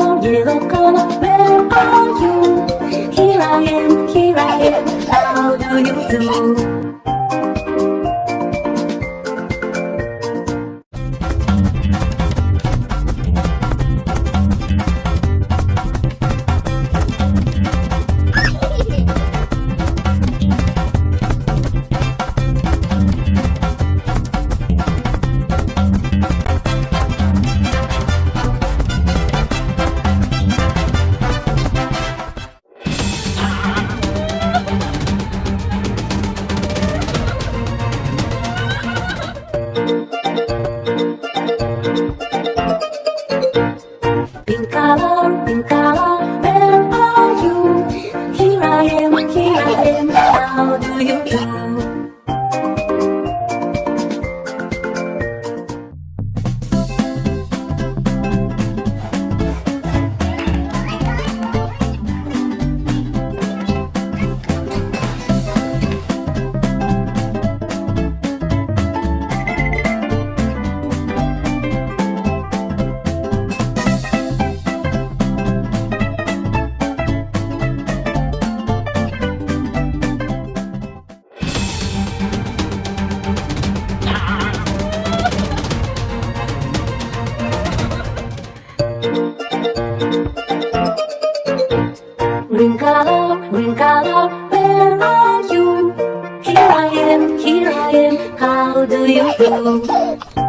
only look on a better you? Here I am, here I am color, in color, where are you? Here I am, here I am, how do you do? green color Where are you? Here I am, here I am How do you do?